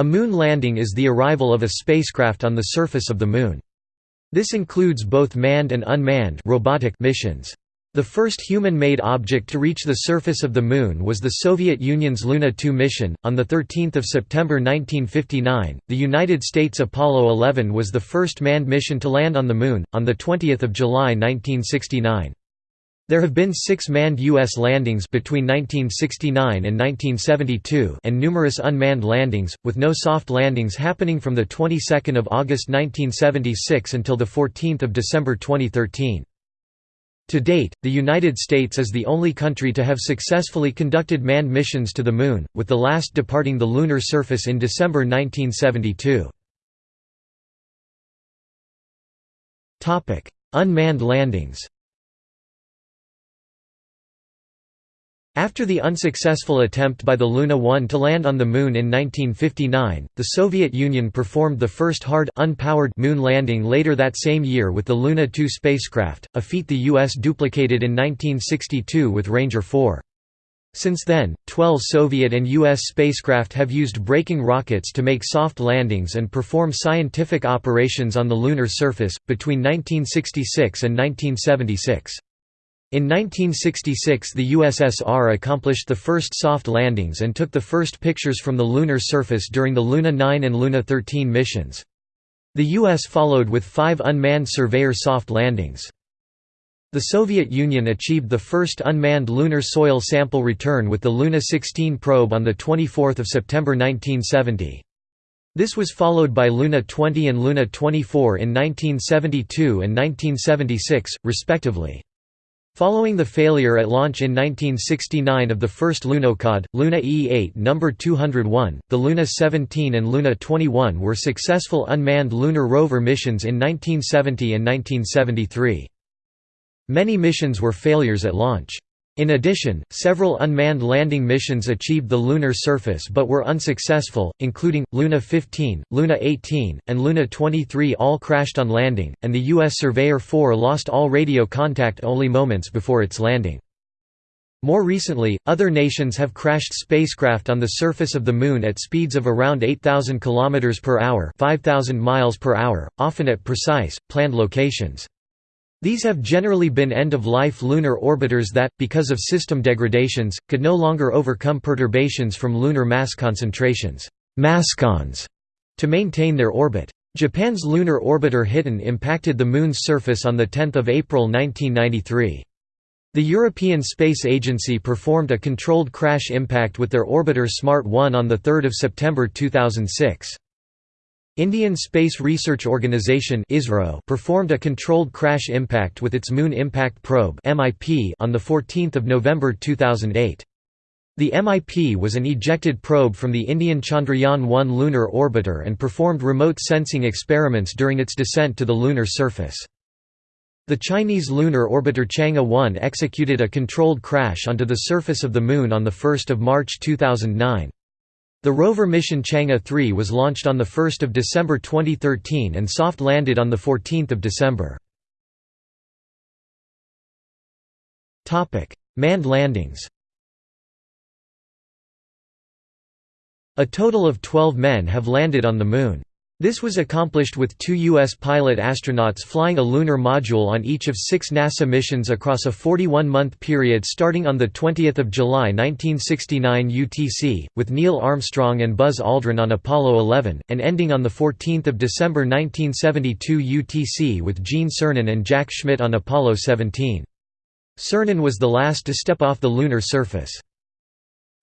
A moon landing is the arrival of a spacecraft on the surface of the Moon. This includes both manned and unmanned robotic missions. The first human-made object to reach the surface of the Moon was the Soviet Union's Luna 2 mission. On the 13th of September 1959, the United States Apollo 11 was the first manned mission to land on the Moon. On the 20th of July 1969, there have been six manned U.S. landings between 1969 and 1972 and numerous unmanned landings, with no soft landings happening from the 22nd of August 1976 until the 14th of December 2013. To date, the United States is the only country to have successfully conducted manned missions to the Moon, with the last departing the lunar surface in December 1972. Unmanned landings After the unsuccessful attempt by the Luna 1 to land on the Moon in 1959, the Soviet Union performed the first hard unpowered moon landing later that same year with the Luna 2 spacecraft, a feat the U.S. duplicated in 1962 with Ranger 4. Since then, 12 Soviet and U.S. spacecraft have used braking rockets to make soft landings and perform scientific operations on the lunar surface, between 1966 and 1976. In 1966 the USSR accomplished the first soft landings and took the first pictures from the lunar surface during the Luna 9 and Luna 13 missions. The US followed with five unmanned Surveyor soft landings. The Soviet Union achieved the first unmanned lunar soil sample return with the Luna 16 probe on 24 September 1970. This was followed by Luna 20 and Luna 24 in 1972 and 1976, respectively. Following the failure at launch in 1969 of the first Lunokhod, Luna E-8 No. 201, the Luna 17 and Luna 21 were successful unmanned lunar rover missions in 1970 and 1973. Many missions were failures at launch. In addition, several unmanned landing missions achieved the lunar surface but were unsuccessful, including, Luna 15, Luna 18, and Luna 23 all crashed on landing, and the U.S. Surveyor 4 lost all radio contact only moments before its landing. More recently, other nations have crashed spacecraft on the surface of the Moon at speeds of around 8,000 km per hour 5,000 miles per hour, often at precise, planned locations. These have generally been end-of-life lunar orbiters that, because of system degradations, could no longer overcome perturbations from lunar mass concentrations mascons, to maintain their orbit. Japan's lunar orbiter Hiten impacted the Moon's surface on 10 April 1993. The European Space Agency performed a controlled crash impact with their orbiter SMART 1 on 3 September 2006. Indian Space Research Organisation performed a controlled crash impact with its Moon Impact Probe on 14 November 2008. The MIP was an ejected probe from the Indian Chandrayaan-1 lunar orbiter and performed remote sensing experiments during its descent to the lunar surface. The Chinese lunar orbiter Chang'e 1 executed a controlled crash onto the surface of the Moon on 1 March 2009. The rover mission Chang'e 3 was launched on 1 December 2013 and soft-landed on 14 December. Manned landings A total of 12 men have landed on the Moon. This was accomplished with two U.S. pilot astronauts flying a lunar module on each of six NASA missions across a 41-month period starting on 20 July 1969 UTC, with Neil Armstrong and Buzz Aldrin on Apollo 11, and ending on 14 December 1972 UTC with Gene Cernan and Jack Schmitt on Apollo 17. Cernan was the last to step off the lunar surface.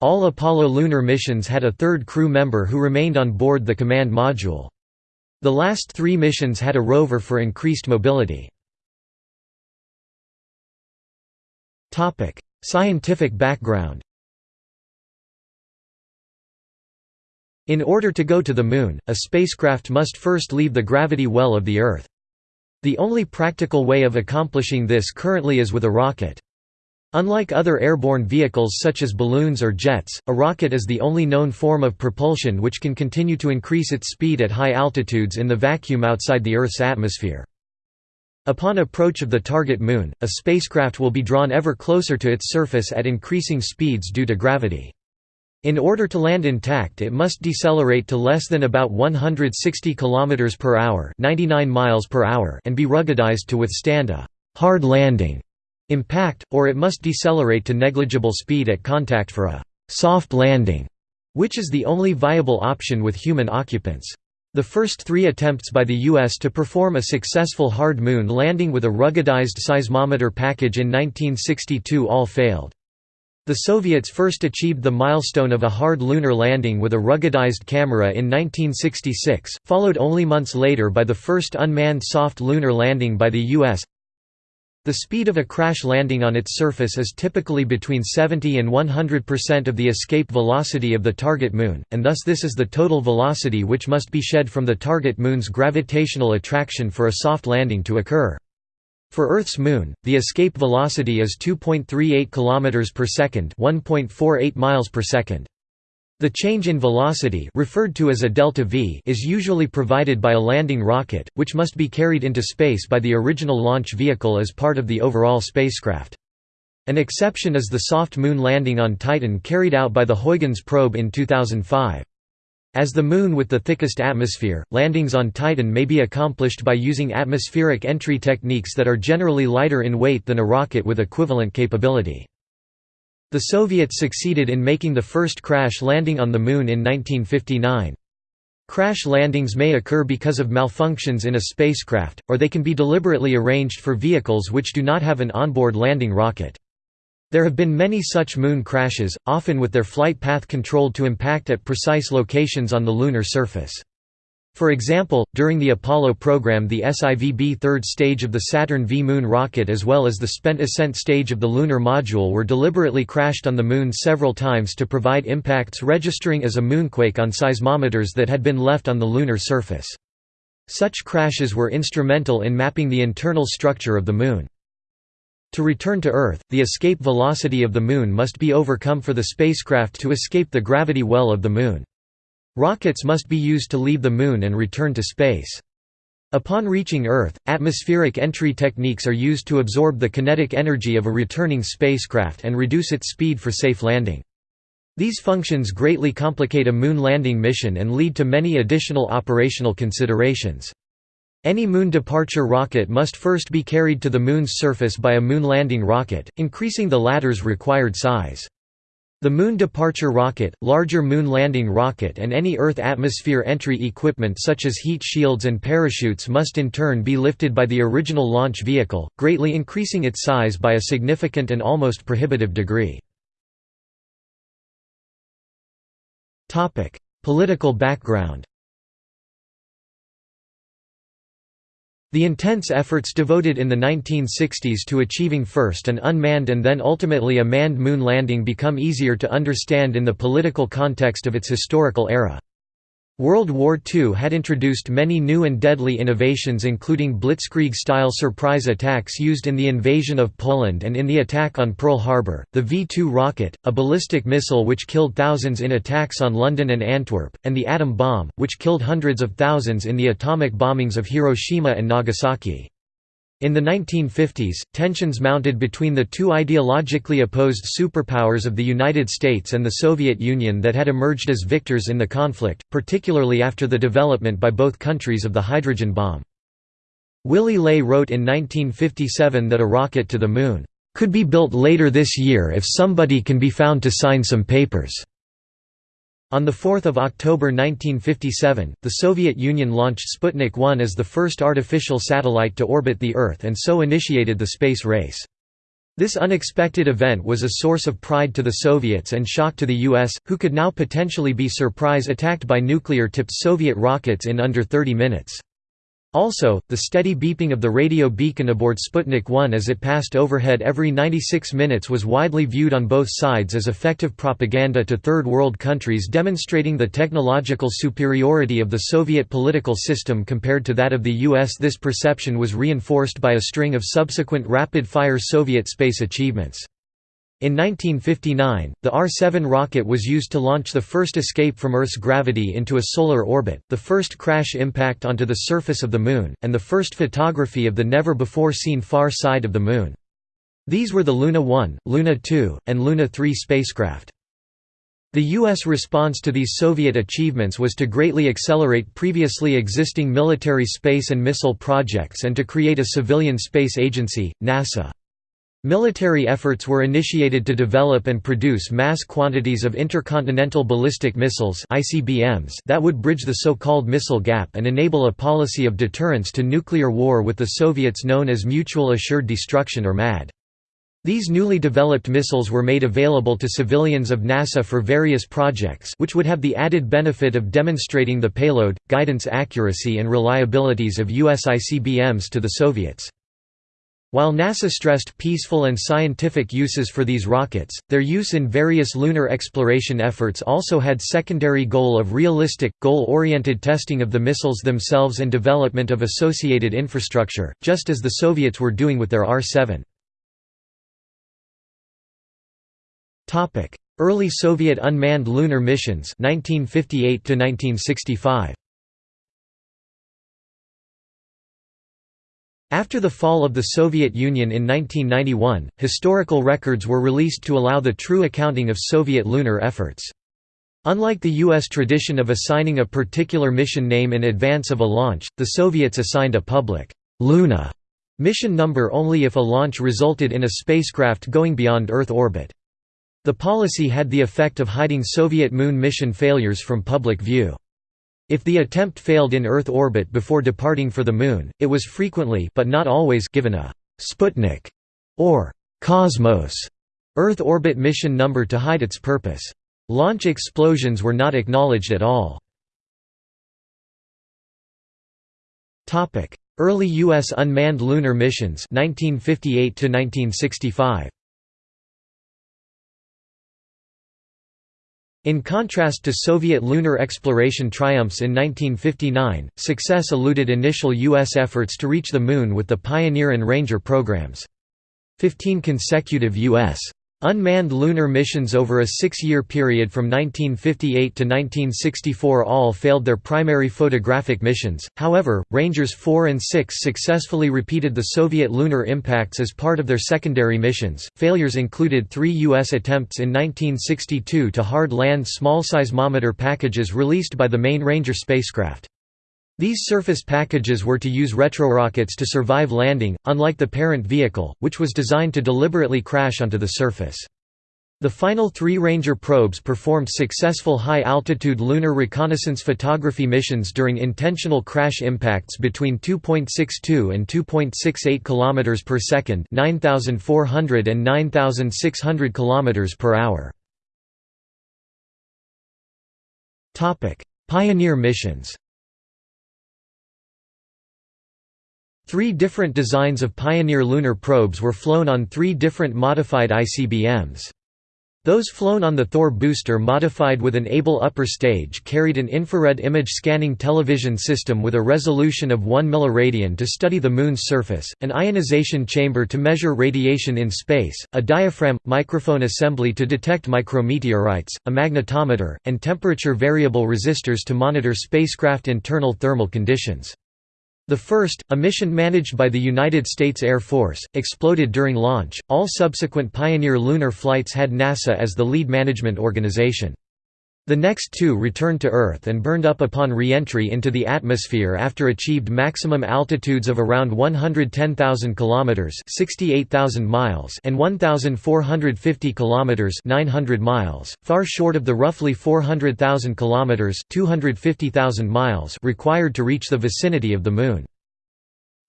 All Apollo lunar missions had a third crew member who remained on board the command module. The last three missions had a rover for increased mobility. Scientific background In order to go to the Moon, a spacecraft must first leave the gravity well of the Earth. The only practical way of accomplishing this currently is with a rocket. Unlike other airborne vehicles such as balloons or jets, a rocket is the only known form of propulsion which can continue to increase its speed at high altitudes in the vacuum outside the Earth's atmosphere. Upon approach of the target moon, a spacecraft will be drawn ever closer to its surface at increasing speeds due to gravity. In order to land intact it must decelerate to less than about 160 km per hour 99 miles per hour and be ruggedized to withstand a «hard landing» impact, or it must decelerate to negligible speed at contact for a «soft landing», which is the only viable option with human occupants. The first three attempts by the U.S. to perform a successful hard moon landing with a ruggedized seismometer package in 1962 all failed. The Soviets first achieved the milestone of a hard lunar landing with a ruggedized camera in 1966, followed only months later by the first unmanned soft lunar landing by the U.S. The speed of a crash landing on its surface is typically between 70 and 100% of the escape velocity of the target moon, and thus this is the total velocity which must be shed from the target moon's gravitational attraction for a soft landing to occur. For Earth's moon, the escape velocity is 2.38 km per second, 1.48 miles per second. The change in velocity referred to as a delta v is usually provided by a landing rocket, which must be carried into space by the original launch vehicle as part of the overall spacecraft. An exception is the soft moon landing on Titan carried out by the Huygens probe in 2005. As the Moon with the thickest atmosphere, landings on Titan may be accomplished by using atmospheric entry techniques that are generally lighter in weight than a rocket with equivalent capability. The Soviets succeeded in making the first crash landing on the Moon in 1959. Crash landings may occur because of malfunctions in a spacecraft, or they can be deliberately arranged for vehicles which do not have an onboard landing rocket. There have been many such moon crashes, often with their flight path controlled to impact at precise locations on the lunar surface. For example, during the Apollo program the SIVB third stage of the Saturn V Moon rocket as well as the spent ascent stage of the lunar module were deliberately crashed on the Moon several times to provide impacts registering as a moonquake on seismometers that had been left on the lunar surface. Such crashes were instrumental in mapping the internal structure of the Moon. To return to Earth, the escape velocity of the Moon must be overcome for the spacecraft to escape the gravity well of the Moon. Rockets must be used to leave the Moon and return to space. Upon reaching Earth, atmospheric entry techniques are used to absorb the kinetic energy of a returning spacecraft and reduce its speed for safe landing. These functions greatly complicate a moon landing mission and lead to many additional operational considerations. Any moon departure rocket must first be carried to the Moon's surface by a moon landing rocket, increasing the latter's required size. The Moon Departure Rocket, larger Moon Landing Rocket and any Earth atmosphere entry equipment such as heat shields and parachutes must in turn be lifted by the original launch vehicle, greatly increasing its size by a significant and almost prohibitive degree. Political background The intense efforts devoted in the 1960s to achieving first an unmanned and then ultimately a manned moon landing become easier to understand in the political context of its historical era. World War II had introduced many new and deadly innovations including blitzkrieg-style surprise attacks used in the invasion of Poland and in the attack on Pearl Harbor, the V-2 rocket, a ballistic missile which killed thousands in attacks on London and Antwerp, and the atom bomb, which killed hundreds of thousands in the atomic bombings of Hiroshima and Nagasaki. In the 1950s, tensions mounted between the two ideologically opposed superpowers of the United States and the Soviet Union that had emerged as victors in the conflict, particularly after the development by both countries of the hydrogen bomb. Willy Ley wrote in 1957 that a rocket to the Moon, "...could be built later this year if somebody can be found to sign some papers." On 4 October 1957, the Soviet Union launched Sputnik 1 as the first artificial satellite to orbit the Earth and so initiated the space race. This unexpected event was a source of pride to the Soviets and shock to the US, who could now potentially be surprise attacked by nuclear-tipped Soviet rockets in under 30 minutes. Also, the steady beeping of the radio beacon aboard Sputnik 1 as it passed overhead every 96 minutes was widely viewed on both sides as effective propaganda to Third World countries demonstrating the technological superiority of the Soviet political system compared to that of the US. This perception was reinforced by a string of subsequent rapid-fire Soviet space achievements. In 1959, the R-7 rocket was used to launch the first escape from Earth's gravity into a solar orbit, the first crash impact onto the surface of the Moon, and the first photography of the never-before-seen far side of the Moon. These were the Luna 1, Luna 2, and Luna 3 spacecraft. The U.S. response to these Soviet achievements was to greatly accelerate previously existing military space and missile projects and to create a civilian space agency, NASA. Military efforts were initiated to develop and produce mass quantities of intercontinental ballistic missiles that would bridge the so-called missile gap and enable a policy of deterrence to nuclear war with the Soviets known as Mutual Assured Destruction or MAD. These newly developed missiles were made available to civilians of NASA for various projects which would have the added benefit of demonstrating the payload, guidance accuracy and reliabilities of US ICBMs to the Soviets. While NASA stressed peaceful and scientific uses for these rockets, their use in various lunar exploration efforts also had secondary goal of realistic, goal-oriented testing of the missiles themselves and development of associated infrastructure, just as the Soviets were doing with their R-7. Topic: Early Soviet unmanned lunar missions 1958 to 1965. After the fall of the Soviet Union in 1991, historical records were released to allow the true accounting of Soviet lunar efforts. Unlike the U.S. tradition of assigning a particular mission name in advance of a launch, the Soviets assigned a public Luna mission number only if a launch resulted in a spacecraft going beyond Earth orbit. The policy had the effect of hiding Soviet moon mission failures from public view. If the attempt failed in Earth orbit before departing for the Moon, it was frequently but not always given a «Sputnik» or «Cosmos» Earth orbit mission number to hide its purpose. Launch explosions were not acknowledged at all. Early U.S. unmanned lunar missions 1958 -1965. In contrast to Soviet lunar exploration triumphs in 1959, success eluded initial U.S. efforts to reach the Moon with the Pioneer and Ranger programs. Fifteen consecutive U.S. Unmanned lunar missions over a six-year period from 1958 to 1964 all failed their primary photographic missions, however, Rangers 4 and 6 successfully repeated the Soviet lunar impacts as part of their secondary missions. Failures included three U.S. attempts in 1962 to hard land small seismometer packages released by the main Ranger spacecraft. These surface packages were to use retrorockets to survive landing, unlike the parent vehicle, which was designed to deliberately crash onto the surface. The final three Ranger probes performed successful high-altitude lunar reconnaissance photography missions during intentional crash impacts between 2.62 and 2.68 km per second, 9400 and 9600 km per hour. Pioneer missions. Three different designs of Pioneer lunar probes were flown on three different modified ICBMs. Those flown on the Thor booster modified with an Able upper stage carried an infrared image scanning television system with a resolution of 1 milliradian to study the Moon's surface, an ionization chamber to measure radiation in space, a diaphragm, microphone assembly to detect micrometeorites, a magnetometer, and temperature variable resistors to monitor spacecraft internal thermal conditions. The first, a mission managed by the United States Air Force, exploded during launch. All subsequent Pioneer lunar flights had NASA as the lead management organization. The next two returned to Earth and burned up upon re-entry into the atmosphere after achieved maximum altitudes of around 110,000 km (68,000 miles) and 1,450 km (900 miles), far short of the roughly 400,000 km (250,000 miles) required to reach the vicinity of the Moon.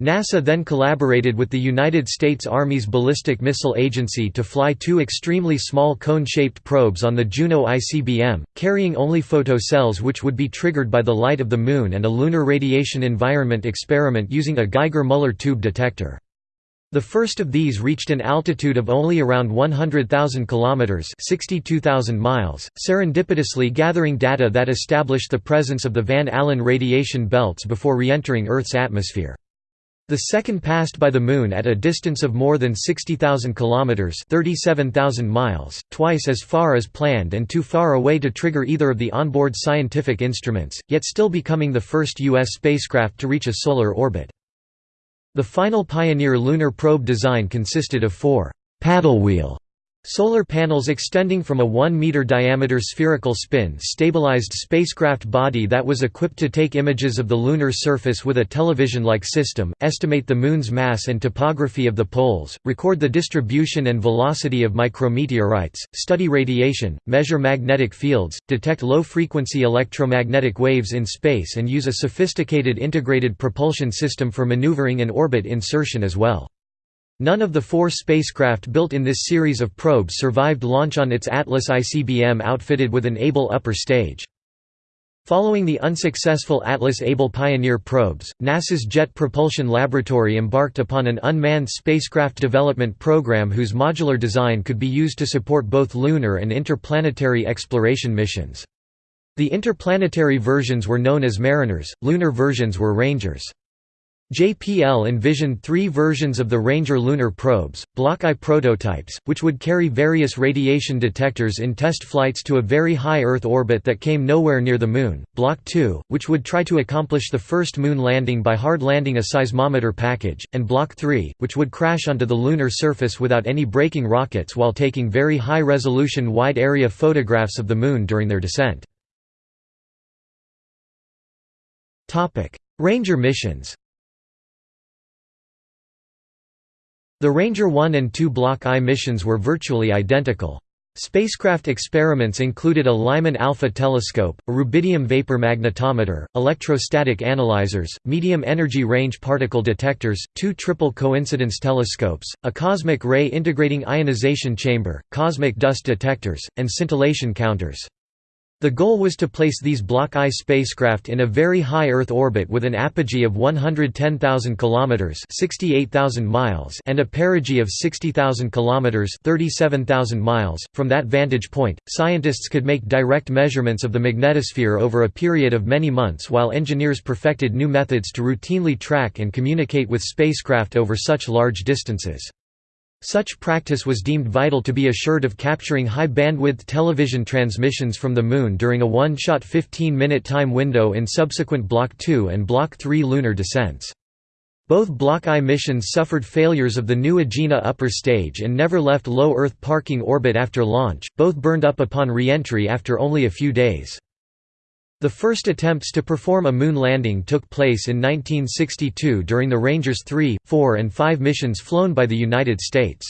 NASA then collaborated with the United States Army's Ballistic Missile Agency to fly two extremely small cone-shaped probes on the Juno ICBM, carrying only photocells which would be triggered by the light of the Moon and a lunar radiation environment experiment using a Geiger-Müller tube detector. The first of these reached an altitude of only around 100,000 kilometers (62,000 miles), serendipitously gathering data that established the presence of the Van Allen radiation belts before re-entering Earth's atmosphere. The second passed by the Moon at a distance of more than 60,000 kilometers (37,000 miles), twice as far as planned and too far away to trigger either of the onboard scientific instruments, yet still becoming the first U.S. spacecraft to reach a solar orbit. The final Pioneer lunar probe design consisted of four paddle wheel Solar panels extending from a 1-meter diameter spherical spin-stabilized spacecraft body that was equipped to take images of the lunar surface with a television-like system, estimate the Moon's mass and topography of the poles, record the distribution and velocity of micrometeorites, study radiation, measure magnetic fields, detect low-frequency electromagnetic waves in space and use a sophisticated integrated propulsion system for maneuvering and orbit insertion as well. None of the four spacecraft built in this series of probes survived launch on its Atlas ICBM outfitted with an Able upper stage. Following the unsuccessful Atlas Able Pioneer probes, NASA's Jet Propulsion Laboratory embarked upon an unmanned spacecraft development program whose modular design could be used to support both lunar and interplanetary exploration missions. The interplanetary versions were known as Mariners, lunar versions were Rangers. JPL envisioned three versions of the Ranger lunar probes, Block I prototypes, which would carry various radiation detectors in test flights to a very high Earth orbit that came nowhere near the Moon, Block II, which would try to accomplish the first Moon landing by hard landing a seismometer package, and Block III, which would crash onto the lunar surface without any braking rockets while taking very high-resolution wide-area photographs of the Moon during their descent. Ranger missions The Ranger 1 and 2 Block I missions were virtually identical. Spacecraft experiments included a Lyman alpha telescope, a rubidium vapor magnetometer, electrostatic analyzers, medium energy range particle detectors, two triple coincidence telescopes, a cosmic ray integrating ionization chamber, cosmic dust detectors, and scintillation counters. The goal was to place these Block I spacecraft in a very high Earth orbit with an apogee of 110,000 kilometers (68,000 miles) and a perigee of 60,000 kilometers (37,000 miles). From that vantage point, scientists could make direct measurements of the magnetosphere over a period of many months while engineers perfected new methods to routinely track and communicate with spacecraft over such large distances. Such practice was deemed vital to be assured of capturing high-bandwidth television transmissions from the Moon during a one-shot 15-minute time window in subsequent Block II and Block III lunar descents. Both Block I missions suffered failures of the new Agena upper stage and never left low Earth parking orbit after launch, both burned up upon re-entry after only a few days. The first attempts to perform a moon landing took place in 1962 during the Rangers 3, 4 and 5 missions flown by the United States.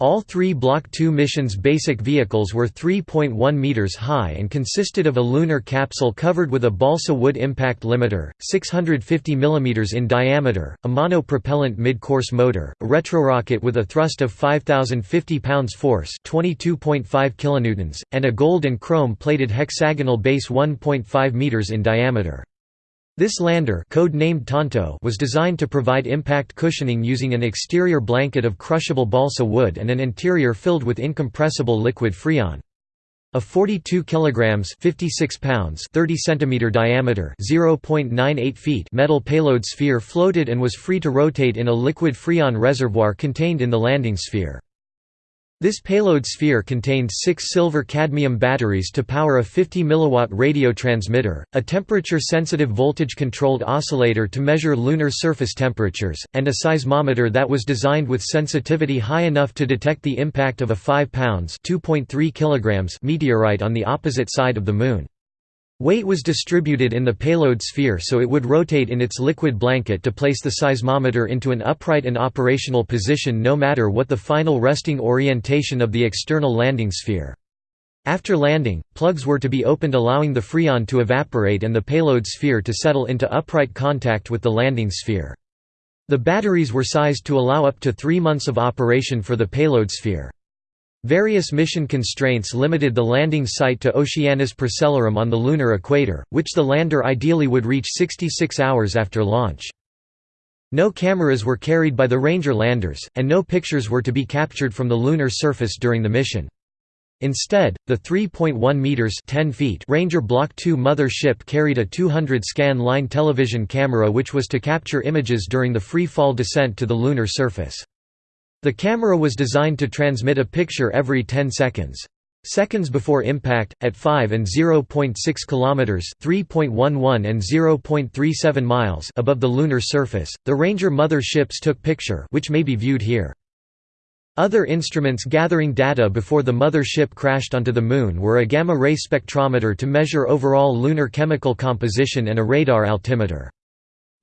All three Block II missions' basic vehicles were 3.1 meters high and consisted of a lunar capsule covered with a balsa wood impact limiter, 650 mm in diameter, a monopropellant mid-course motor, a retrorocket with a thrust of 5,050 pounds force 22.5 kilonewtons, and a gold and chrome-plated hexagonal base 1.5 meters in diameter. This lander code-named Tonto was designed to provide impact cushioning using an exterior blanket of crushable balsa wood and an interior filled with incompressible liquid freon. A 42 kilograms 56 pounds 30 centimeter diameter 0.98 feet metal payload sphere floated and was free to rotate in a liquid freon reservoir contained in the landing sphere. This payload sphere contained six silver-cadmium batteries to power a 50 mW radio transmitter, a temperature-sensitive voltage-controlled oscillator to measure lunar surface temperatures, and a seismometer that was designed with sensitivity high enough to detect the impact of a 5 pounds meteorite on the opposite side of the Moon. Weight was distributed in the payload sphere so it would rotate in its liquid blanket to place the seismometer into an upright and operational position no matter what the final resting orientation of the external landing sphere. After landing, plugs were to be opened allowing the freon to evaporate and the payload sphere to settle into upright contact with the landing sphere. The batteries were sized to allow up to three months of operation for the payload sphere. Various mission constraints limited the landing site to Oceanus Procellarum on the lunar equator, which the lander ideally would reach 66 hours after launch. No cameras were carried by the Ranger landers, and no pictures were to be captured from the lunar surface during the mission. Instead, the 3.1 meters (10 feet) Ranger Block II mother ship carried a 200 scan line television camera which was to capture images during the free fall descent to the lunar surface. The camera was designed to transmit a picture every 10 seconds. Seconds before impact, at 5 and 0.6 kilometers (3.11 and 0.37 miles) above the lunar surface, the Ranger mother ships took picture, which may be viewed here. Other instruments gathering data before the mother ship crashed onto the Moon were a gamma-ray spectrometer to measure overall lunar chemical composition and a radar altimeter.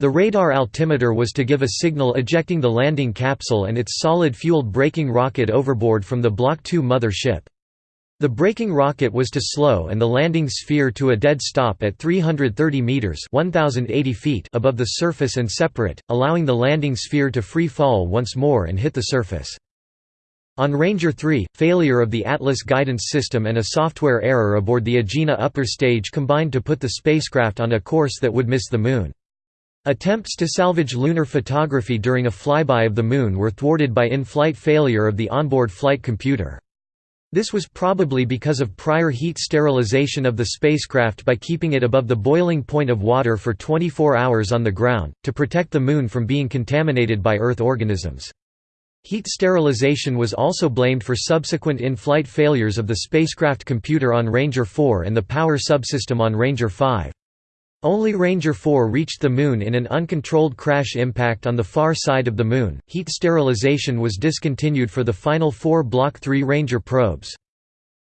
The radar altimeter was to give a signal ejecting the landing capsule and its solid-fueled braking rocket overboard from the Block II mother ship. The braking rocket was to slow and the landing sphere to a dead stop at 330 meters (1080 feet) above the surface and separate, allowing the landing sphere to free fall once more and hit the surface. On Ranger 3, failure of the Atlas guidance system and a software error aboard the Agena upper stage combined to put the spacecraft on a course that would miss the Moon. Attempts to salvage lunar photography during a flyby of the Moon were thwarted by in-flight failure of the onboard flight computer. This was probably because of prior heat sterilization of the spacecraft by keeping it above the boiling point of water for 24 hours on the ground, to protect the Moon from being contaminated by Earth organisms. Heat sterilization was also blamed for subsequent in-flight failures of the spacecraft computer on Ranger 4 and the power subsystem on Ranger 5. Only Ranger 4 reached the Moon in an uncontrolled crash impact on the far side of the Moon. Heat sterilization was discontinued for the final four Block 3 Ranger probes.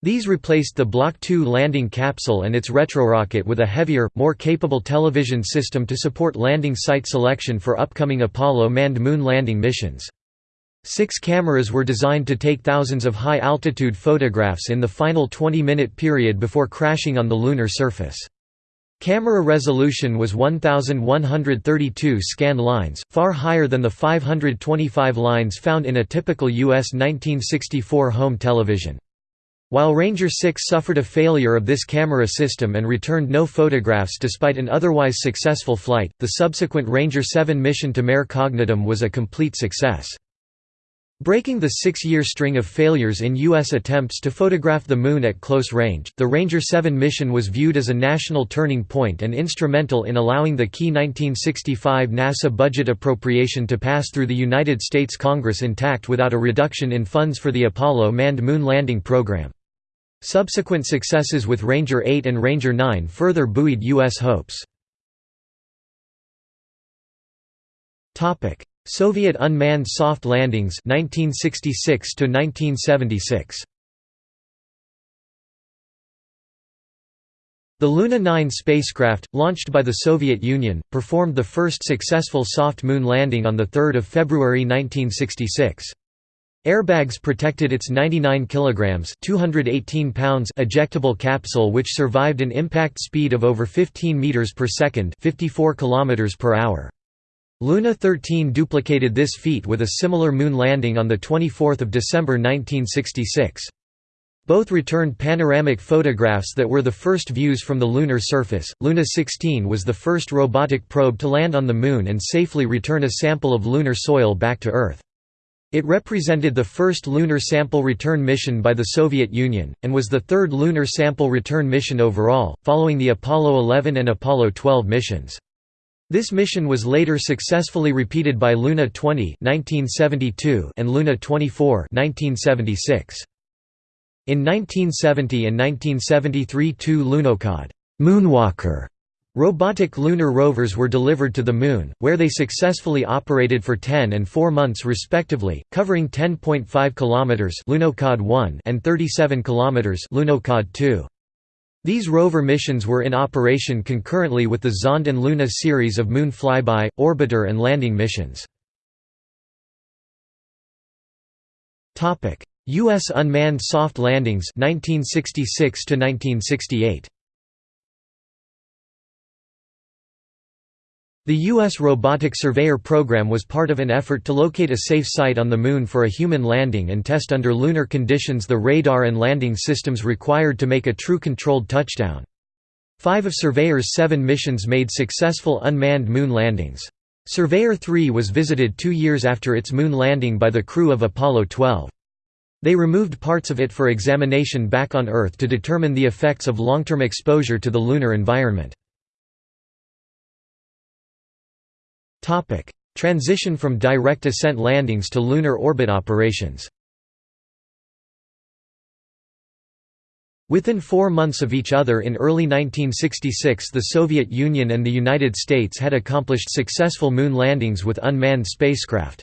These replaced the Block 2 landing capsule and its retrorocket with a heavier, more capable television system to support landing site selection for upcoming Apollo manned moon landing missions. Six cameras were designed to take thousands of high-altitude photographs in the final 20-minute period before crashing on the lunar surface. Camera resolution was 1132 scan lines, far higher than the 525 lines found in a typical US 1964 home television. While Ranger 6 suffered a failure of this camera system and returned no photographs despite an otherwise successful flight, the subsequent Ranger 7 mission to Mare Cognitum was a complete success. Breaking the six-year string of failures in U.S. attempts to photograph the Moon at close range, the Ranger 7 mission was viewed as a national turning point and instrumental in allowing the key 1965 NASA budget appropriation to pass through the United States Congress intact without a reduction in funds for the Apollo manned moon landing program. Subsequent successes with Ranger 8 and Ranger 9 further buoyed U.S. hopes. Soviet unmanned soft landings 1966 to 1976 The Luna 9 spacecraft, launched by the Soviet Union, performed the first successful soft moon landing on 3 February 1966. Airbags protected its 99 kilograms (218 pounds) ejectable capsule which survived an impact speed of over 15 meters per second, 54 kilometers per hour. Luna 13 duplicated this feat with a similar moon landing on 24 December 1966. Both returned panoramic photographs that were the first views from the lunar surface. Luna 16 was the first robotic probe to land on the Moon and safely return a sample of lunar soil back to Earth. It represented the first lunar sample return mission by the Soviet Union, and was the third lunar sample return mission overall, following the Apollo 11 and Apollo 12 missions. This mission was later successfully repeated by Luna 20 1972 and Luna 24 1976. In 1970 and 1973 two Lunokhod Moonwalker robotic lunar rovers were delivered to the Moon, where they successfully operated for 10 and 4 months respectively, covering 10.5 km Lunokhod 1 and 37 km Lunokhod 2. These rover missions were in operation concurrently with the Zond and Luna series of moon flyby, orbiter and landing missions. U.S. unmanned soft landings 1966 to 1968. The U.S. Robotic Surveyor program was part of an effort to locate a safe site on the Moon for a human landing and test under lunar conditions the radar and landing systems required to make a true controlled touchdown. Five of Surveyor's seven missions made successful unmanned moon landings. Surveyor 3 was visited two years after its moon landing by the crew of Apollo 12. They removed parts of it for examination back on Earth to determine the effects of long-term exposure to the lunar environment. Topic: Transition from direct ascent landings to lunar orbit operations. Within four months of each other in early 1966 the Soviet Union and the United States had accomplished successful moon landings with unmanned spacecraft.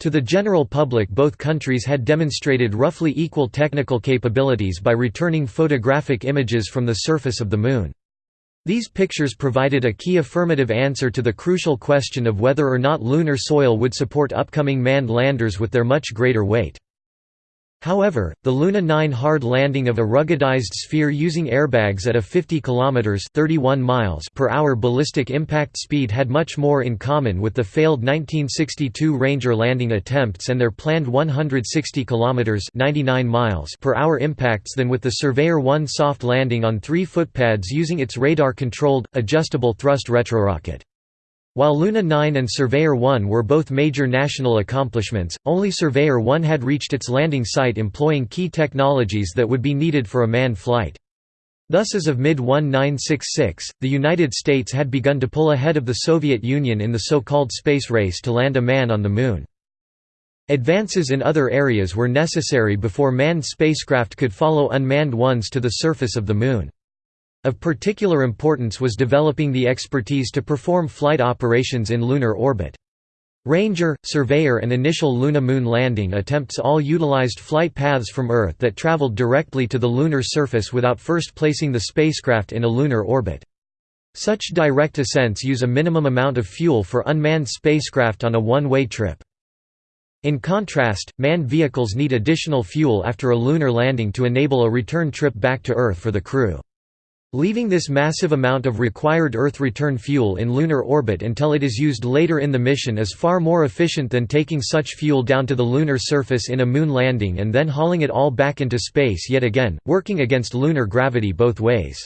To the general public both countries had demonstrated roughly equal technical capabilities by returning photographic images from the surface of the Moon. These pictures provided a key affirmative answer to the crucial question of whether or not lunar soil would support upcoming manned landers with their much greater weight. However, the Luna 9 hard landing of a ruggedized sphere using airbags at a 50 km 31 miles per hour ballistic impact speed had much more in common with the failed 1962 Ranger landing attempts and their planned 160 km 99 miles per hour impacts than with the Surveyor 1 soft landing on three footpads using its radar-controlled, adjustable thrust retrorocket. While Luna 9 and Surveyor 1 were both major national accomplishments, only Surveyor 1 had reached its landing site employing key technologies that would be needed for a manned flight. Thus as of mid-1966, the United States had begun to pull ahead of the Soviet Union in the so-called space race to land a man on the Moon. Advances in other areas were necessary before manned spacecraft could follow unmanned ones to the surface of the Moon. Of particular importance was developing the expertise to perform flight operations in lunar orbit. Ranger, Surveyor and initial Luna-Moon landing attempts all utilized flight paths from Earth that traveled directly to the lunar surface without first placing the spacecraft in a lunar orbit. Such direct ascents use a minimum amount of fuel for unmanned spacecraft on a one-way trip. In contrast, manned vehicles need additional fuel after a lunar landing to enable a return trip back to Earth for the crew. Leaving this massive amount of required Earth return fuel in lunar orbit until it is used later in the mission is far more efficient than taking such fuel down to the lunar surface in a moon landing and then hauling it all back into space yet again, working against lunar gravity both ways.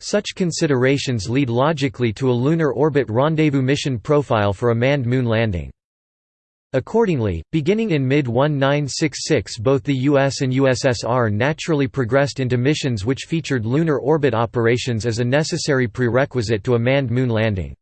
Such considerations lead logically to a lunar orbit rendezvous mission profile for a manned moon landing. Accordingly, beginning in mid-1966 both the US and USSR naturally progressed into missions which featured lunar orbit operations as a necessary prerequisite to a manned moon landing.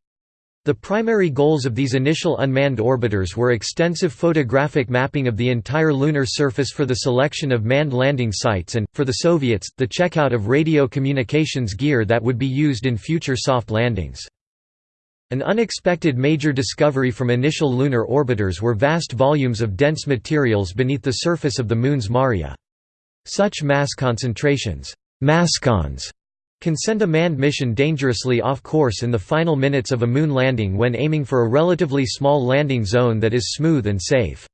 The primary goals of these initial unmanned orbiters were extensive photographic mapping of the entire lunar surface for the selection of manned landing sites and, for the Soviets, the checkout of radio communications gear that would be used in future soft landings. An unexpected major discovery from initial lunar orbiters were vast volumes of dense materials beneath the surface of the Moon's Maria. Such mass concentrations mascons, can send a manned mission dangerously off course in the final minutes of a moon landing when aiming for a relatively small landing zone that is smooth and safe.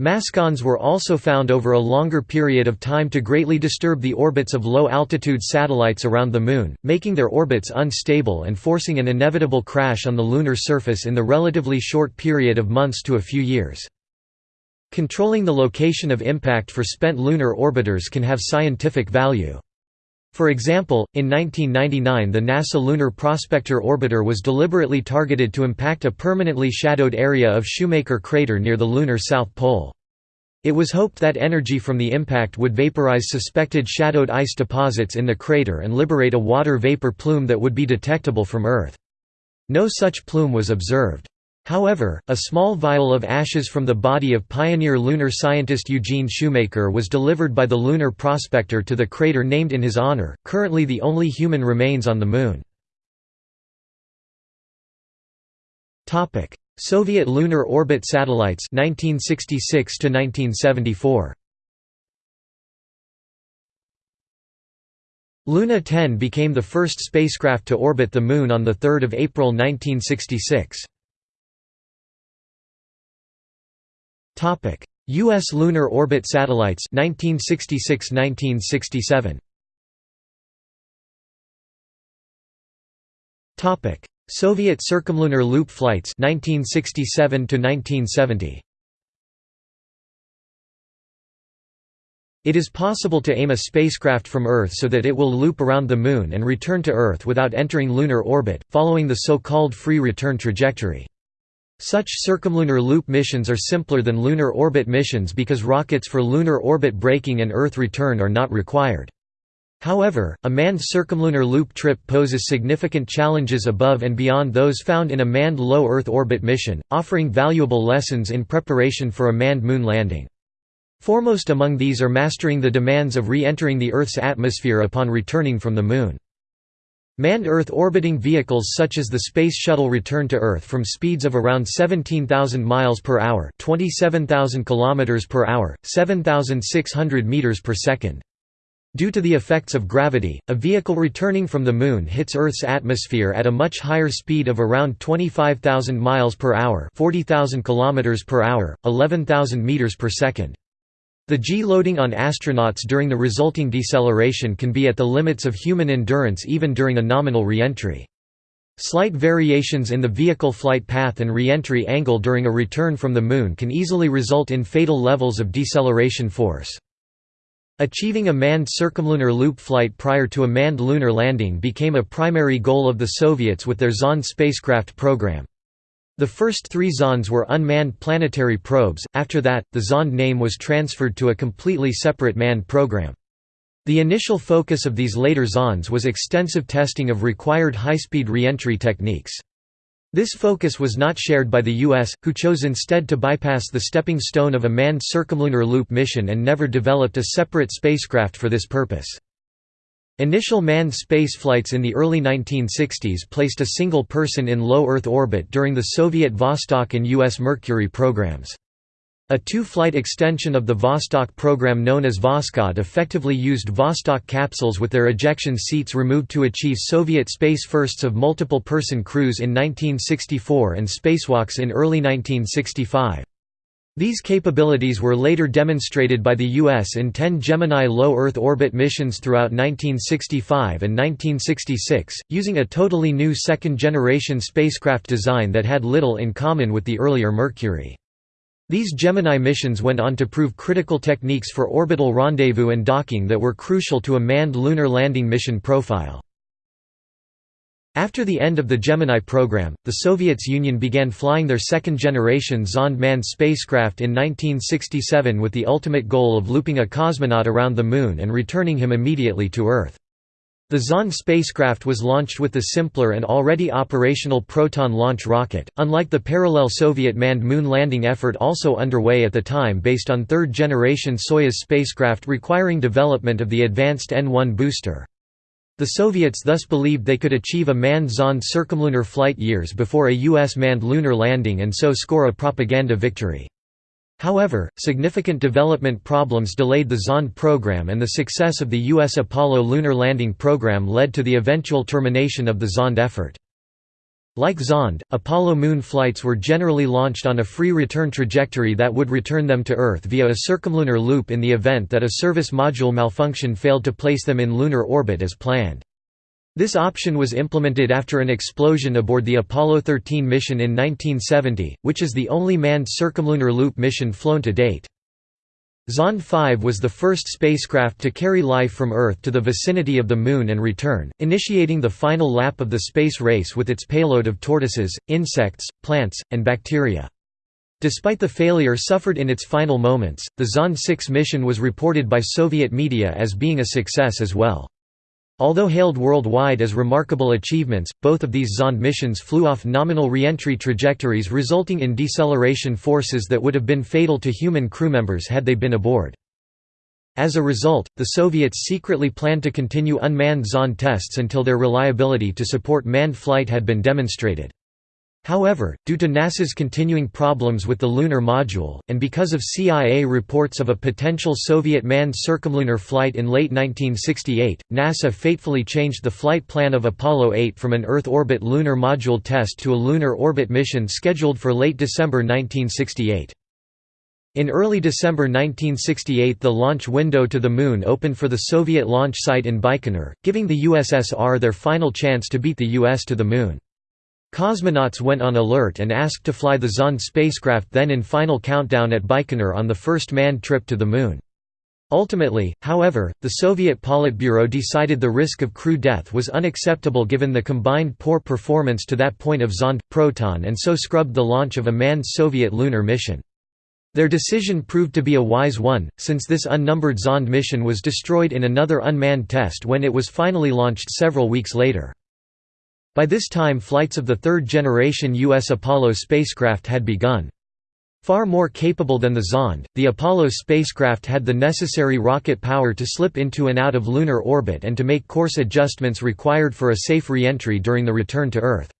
Mascons were also found over a longer period of time to greatly disturb the orbits of low-altitude satellites around the Moon, making their orbits unstable and forcing an inevitable crash on the lunar surface in the relatively short period of months to a few years. Controlling the location of impact for spent lunar orbiters can have scientific value. For example, in 1999 the NASA Lunar Prospector orbiter was deliberately targeted to impact a permanently shadowed area of Shoemaker crater near the lunar south pole. It was hoped that energy from the impact would vaporize suspected shadowed ice deposits in the crater and liberate a water vapor plume that would be detectable from Earth. No such plume was observed. However, a small vial of ashes from the body of pioneer lunar scientist Eugene Shoemaker was delivered by the Lunar Prospector to the crater named in his honor, currently the only human remains on the Moon. Soviet lunar orbit satellites 1966 to 1974 Luna 10 became the first spacecraft to orbit the Moon on 3 April 1966. U.S. lunar orbit satellites 1966–1967. Topic: Soviet circumlunar loop flights 1967 to 1970. It is possible to aim a spacecraft from Earth so that it will loop around the Moon and return to Earth without entering lunar orbit, following the so-called free return trajectory. Such circumlunar loop missions are simpler than lunar orbit missions because rockets for lunar orbit braking and Earth return are not required. However, a manned circumlunar loop trip poses significant challenges above and beyond those found in a manned low Earth orbit mission, offering valuable lessons in preparation for a manned moon landing. Foremost among these are mastering the demands of re-entering the Earth's atmosphere upon returning from the Moon. Manned Earth orbiting vehicles such as the Space Shuttle return to Earth from speeds of around 17,000 miles per hour, 27,000 kilometers per hour, 7,600 meters per second. Due to the effects of gravity, a vehicle returning from the Moon hits Earth's atmosphere at a much higher speed of around 25,000 miles per hour, 40,000 kilometers per hour, 11,000 meters per second. The G-loading on astronauts during the resulting deceleration can be at the limits of human endurance even during a nominal reentry. Slight variations in the vehicle flight path and reentry angle during a return from the Moon can easily result in fatal levels of deceleration force. Achieving a manned circumlunar loop flight prior to a manned lunar landing became a primary goal of the Soviets with their Zond spacecraft program. The first three Zonds were unmanned planetary probes, after that, the Zond name was transferred to a completely separate manned program. The initial focus of these later Zonds was extensive testing of required high-speed reentry techniques. This focus was not shared by the U.S., who chose instead to bypass the stepping stone of a manned circumlunar loop mission and never developed a separate spacecraft for this purpose. Initial manned space flights in the early 1960s placed a single person in low Earth orbit during the Soviet Vostok and U.S. Mercury programs. A two-flight extension of the Vostok program known as Voskhod effectively used Vostok capsules with their ejection seats removed to achieve Soviet space firsts of multiple-person crews in 1964 and spacewalks in early 1965. These capabilities were later demonstrated by the U.S. in 10 Gemini low Earth orbit missions throughout 1965 and 1966, using a totally new second-generation spacecraft design that had little in common with the earlier Mercury. These Gemini missions went on to prove critical techniques for orbital rendezvous and docking that were crucial to a manned lunar landing mission profile. After the end of the Gemini program, the Soviets Union began flying their second-generation Zond manned spacecraft in 1967 with the ultimate goal of looping a cosmonaut around the Moon and returning him immediately to Earth. The Zond spacecraft was launched with the simpler and already operational Proton launch rocket, unlike the parallel Soviet manned moon landing effort also underway at the time based on third-generation Soyuz spacecraft requiring development of the advanced N-1 booster. The Soviets thus believed they could achieve a manned Zond circumlunar flight years before a U.S. manned lunar landing and so score a propaganda victory. However, significant development problems delayed the Zond program and the success of the U.S. Apollo lunar landing program led to the eventual termination of the Zond effort. Like Zond, Apollo moon flights were generally launched on a free return trajectory that would return them to Earth via a circumlunar loop in the event that a service module malfunction failed to place them in lunar orbit as planned. This option was implemented after an explosion aboard the Apollo 13 mission in 1970, which is the only manned circumlunar loop mission flown to date. Zond 5 was the first spacecraft to carry life from Earth to the vicinity of the Moon and return, initiating the final lap of the space race with its payload of tortoises, insects, plants, and bacteria. Despite the failure suffered in its final moments, the Zond 6 mission was reported by Soviet media as being a success as well. Although hailed worldwide as remarkable achievements, both of these Zond missions flew off nominal re-entry trajectories resulting in deceleration forces that would have been fatal to human crew members had they been aboard. As a result, the Soviets secretly planned to continue unmanned Zond tests until their reliability to support manned flight had been demonstrated. However, due to NASA's continuing problems with the lunar module, and because of CIA reports of a potential Soviet manned circumlunar flight in late 1968, NASA fatefully changed the flight plan of Apollo 8 from an Earth orbit lunar module test to a lunar orbit mission scheduled for late December 1968. In early December 1968 the launch window to the Moon opened for the Soviet launch site in Baikonur, giving the USSR their final chance to beat the US to the Moon. Cosmonauts went on alert and asked to fly the Zond spacecraft then in final countdown at Baikonur on the first manned trip to the Moon. Ultimately, however, the Soviet Politburo decided the risk of crew death was unacceptable given the combined poor performance to that point of Zond, Proton and so scrubbed the launch of a manned Soviet lunar mission. Their decision proved to be a wise one, since this unnumbered Zond mission was destroyed in another unmanned test when it was finally launched several weeks later. By this time flights of the third-generation U.S. Apollo spacecraft had begun. Far more capable than the Zond, the Apollo spacecraft had the necessary rocket power to slip into and out of lunar orbit and to make course adjustments required for a safe re-entry during the return to Earth.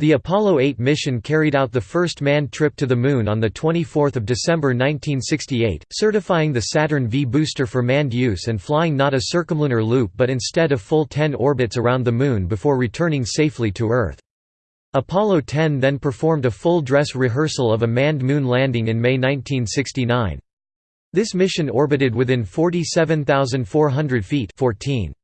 The Apollo 8 mission carried out the first manned trip to the Moon on 24 December 1968, certifying the Saturn V booster for manned use and flying not a circumlunar loop but instead a full 10 orbits around the Moon before returning safely to Earth. Apollo 10 then performed a full dress rehearsal of a manned moon landing in May 1969. This mission orbited within 47,400 feet 14.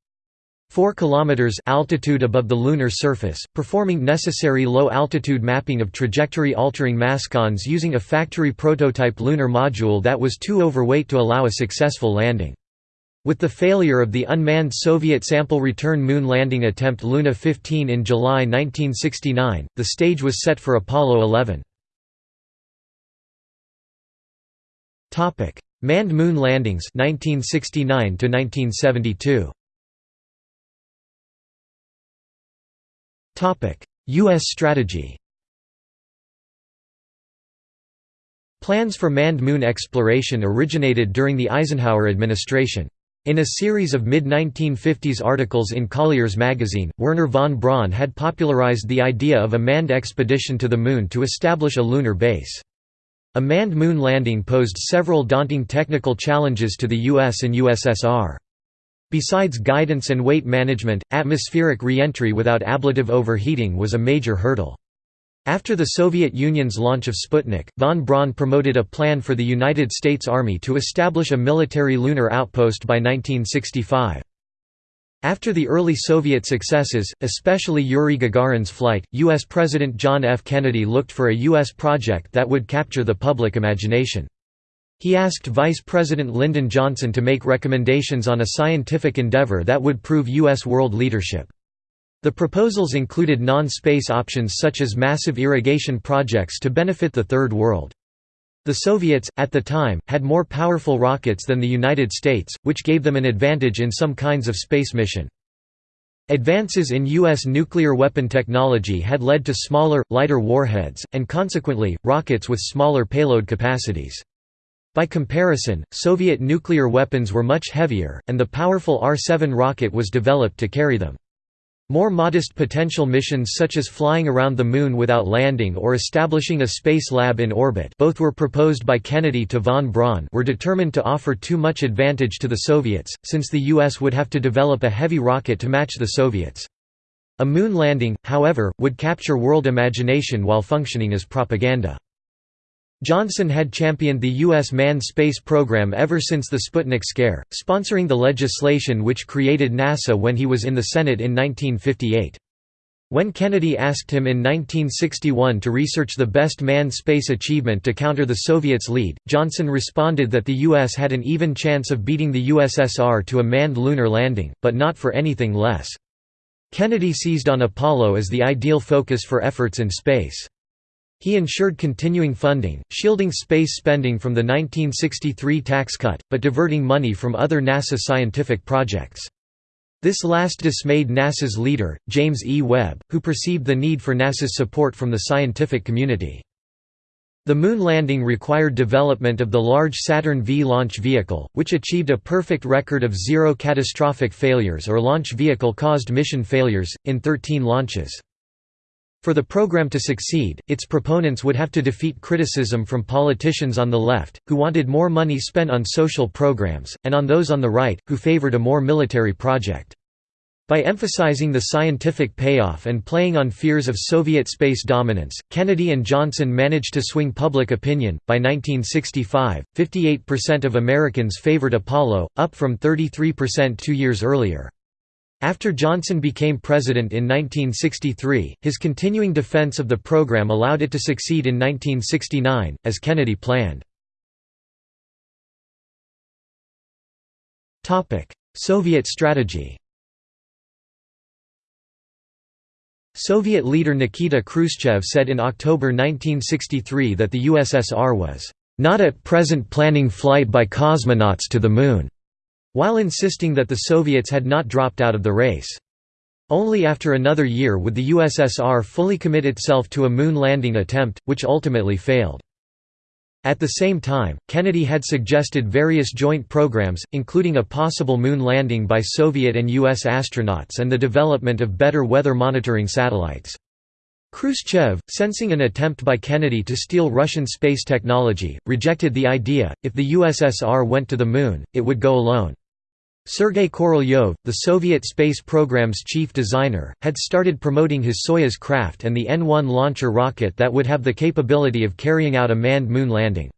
4 km altitude above the lunar surface, performing necessary low-altitude mapping of trajectory-altering mascons using a factory prototype lunar module that was too overweight to allow a successful landing. With the failure of the unmanned Soviet sample return moon landing attempt Luna 15 in July 1969, the stage was set for Apollo 11. Manned moon landings 1969 to 1972. U.S. strategy Plans for manned moon exploration originated during the Eisenhower administration. In a series of mid-1950s articles in Collier's magazine, Wernher von Braun had popularized the idea of a manned expedition to the Moon to establish a lunar base. A manned moon landing posed several daunting technical challenges to the US and USSR. Besides guidance and weight management, atmospheric re-entry without ablative overheating was a major hurdle. After the Soviet Union's launch of Sputnik, von Braun promoted a plan for the United States Army to establish a military lunar outpost by 1965. After the early Soviet successes, especially Yuri Gagarin's flight, U.S. President John F. Kennedy looked for a U.S. project that would capture the public imagination. He asked Vice President Lyndon Johnson to make recommendations on a scientific endeavor that would prove U.S. world leadership. The proposals included non-space options such as massive irrigation projects to benefit the Third World. The Soviets, at the time, had more powerful rockets than the United States, which gave them an advantage in some kinds of space mission. Advances in U.S. nuclear weapon technology had led to smaller, lighter warheads, and consequently, rockets with smaller payload capacities. By comparison, Soviet nuclear weapons were much heavier, and the powerful R-7 rocket was developed to carry them. More modest potential missions such as flying around the Moon without landing or establishing a space lab in orbit both were proposed by Kennedy to von Braun were determined to offer too much advantage to the Soviets, since the U.S. would have to develop a heavy rocket to match the Soviets. A moon landing, however, would capture world imagination while functioning as propaganda. Johnson had championed the U.S. manned space program ever since the Sputnik scare, sponsoring the legislation which created NASA when he was in the Senate in 1958. When Kennedy asked him in 1961 to research the best manned space achievement to counter the Soviets' lead, Johnson responded that the U.S. had an even chance of beating the USSR to a manned lunar landing, but not for anything less. Kennedy seized on Apollo as the ideal focus for efforts in space. He ensured continuing funding, shielding space spending from the 1963 tax cut, but diverting money from other NASA scientific projects. This last dismayed NASA's leader, James E. Webb, who perceived the need for NASA's support from the scientific community. The moon landing required development of the large Saturn V launch vehicle, which achieved a perfect record of zero catastrophic failures or launch vehicle-caused mission failures, in 13 launches. For the program to succeed, its proponents would have to defeat criticism from politicians on the left, who wanted more money spent on social programs, and on those on the right, who favored a more military project. By emphasizing the scientific payoff and playing on fears of Soviet space dominance, Kennedy and Johnson managed to swing public opinion. By 1965, 58% of Americans favored Apollo, up from 33% two years earlier. After Johnson became president in 1963, his continuing defense of the program allowed it to succeed in 1969, as Kennedy planned. Soviet strategy Soviet leader Nikita Khrushchev said in October 1963 that the USSR was, "...not at present planning flight by cosmonauts to the Moon." While insisting that the Soviets had not dropped out of the race. Only after another year would the USSR fully commit itself to a moon landing attempt, which ultimately failed. At the same time, Kennedy had suggested various joint programs, including a possible moon landing by Soviet and U.S. astronauts and the development of better weather monitoring satellites. Khrushchev, sensing an attempt by Kennedy to steal Russian space technology, rejected the idea, if the USSR went to the Moon, it would go alone. Sergei Korolyov, the Soviet space program's chief designer, had started promoting his Soyuz craft and the N-1 launcher rocket that would have the capability of carrying out a manned moon landing.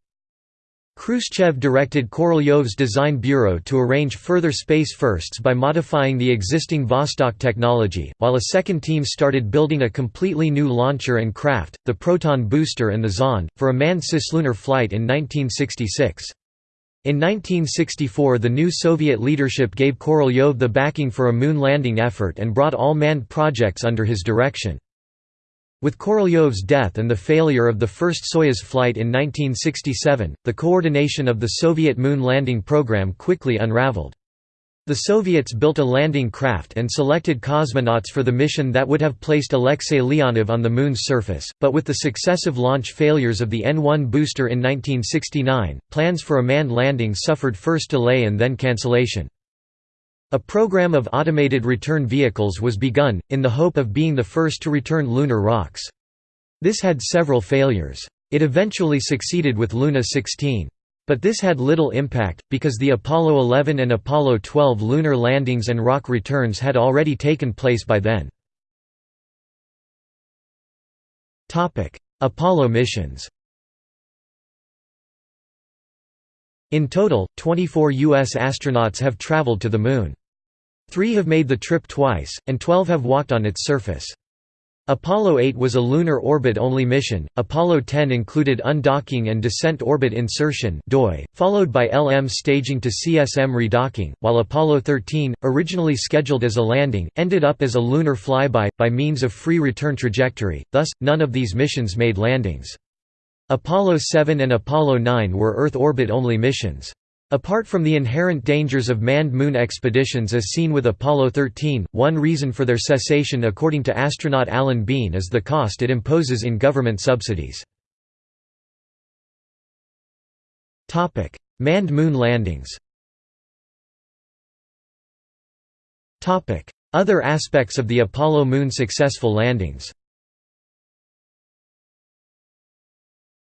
Khrushchev directed Korolyov's design bureau to arrange further space firsts by modifying the existing Vostok technology, while a second team started building a completely new launcher and craft, the Proton booster and the Zond, for a manned cislunar flight in 1966. In 1964 the new Soviet leadership gave Korolyov the backing for a moon landing effort and brought all manned projects under his direction. With Korolyov's death and the failure of the first Soyuz flight in 1967, the coordination of the Soviet moon landing program quickly unraveled. The Soviets built a landing craft and selected cosmonauts for the mission that would have placed Alexei Leonov on the Moon's surface, but with the successive launch failures of the N-1 booster in 1969, plans for a manned landing suffered first delay and then cancellation. A program of automated return vehicles was begun, in the hope of being the first to return lunar rocks. This had several failures. It eventually succeeded with Luna 16. But this had little impact, because the Apollo 11 and Apollo 12 lunar landings and rock returns had already taken place by then. Apollo missions In total, 24 U.S. astronauts have traveled to the Moon. Three have made the trip twice, and 12 have walked on its surface. Apollo 8 was a lunar orbit-only mission, Apollo 10 included undocking and descent orbit insertion followed by LM staging to CSM redocking, while Apollo 13, originally scheduled as a landing, ended up as a lunar flyby, by means of free return trajectory, thus, none of these missions made landings. Apollo 7 and Apollo 9 were Earth orbit-only missions. Apart from the inherent dangers of manned moon expeditions as seen with Apollo 13, one reason for their cessation according to astronaut Alan Bean is the cost it imposes in government subsidies. Manned moon landings Other aspects of the Apollo moon successful landings